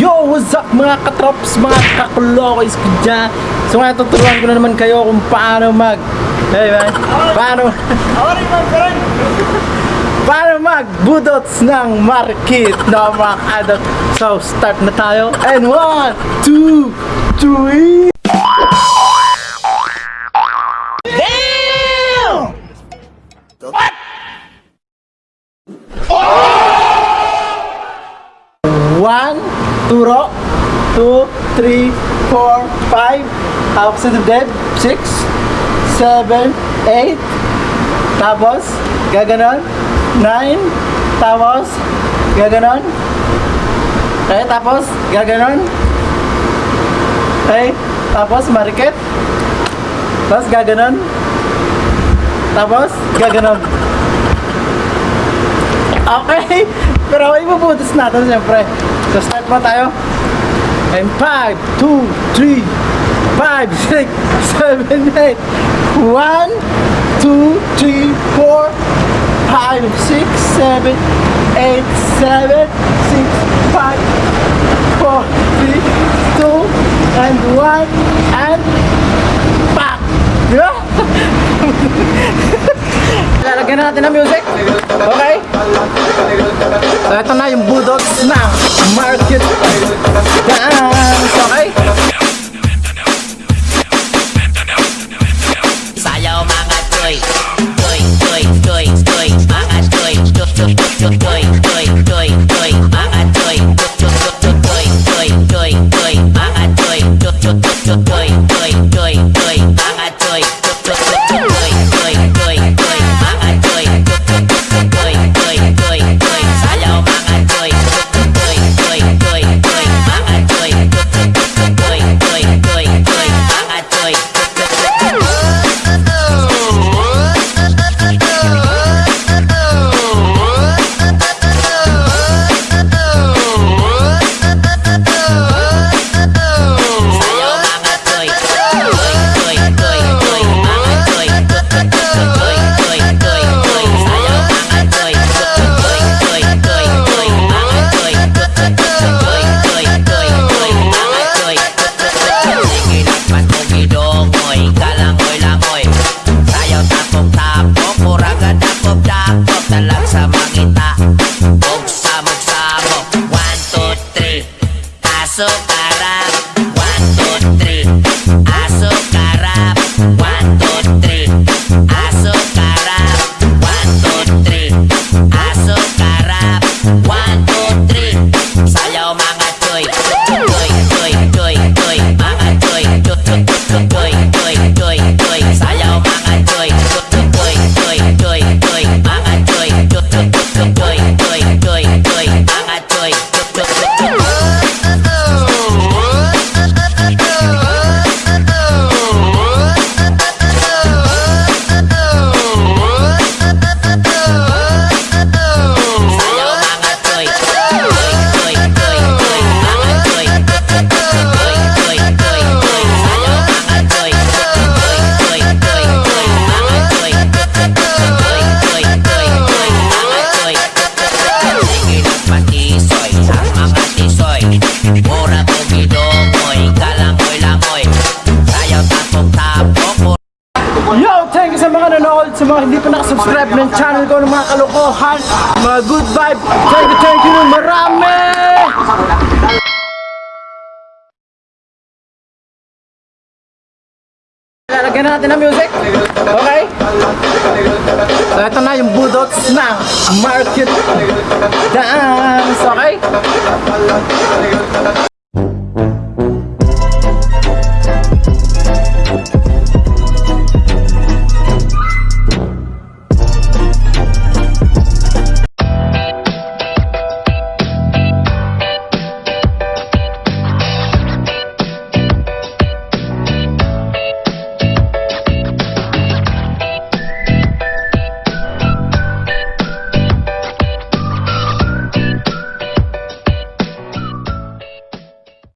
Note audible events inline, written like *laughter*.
Yo, what's up mga katrops, mga kakulokis ko dyan? So ngayon tuturuan ko na naman kayo kung paano mag Hey man, paano Paano magbudots ng market na mga kadot So start na tayo. And one, two, three One, turo. Two, three, four, five. Hawak sa dibdib. Six, seven, eight. Tapos, gaganon. Nine. Tapos, gaganon. Okay, tapos, gaganon. Okay, tapos, marikit. Tapos, gaganon. Tapos, gaganon. Okay, pero ibubutas natin siyempre. So start mo tayo. And 5, 2, 3, 5, 6, 7, 8. 1, 2, 3, 4, 5, 6, 7, 8, 7, 6, 5, 4, 3, 2, and 1, and back! Di ba? *laughs* Lalagyan na natin ng music. Okay? So ito na yung budots ng market ko ng mga kalokohan, mga good vibe. Thank you, thank you marami! Lalagyan na natin ng music. Okay? So ito na yung budots ng market dance. Okay?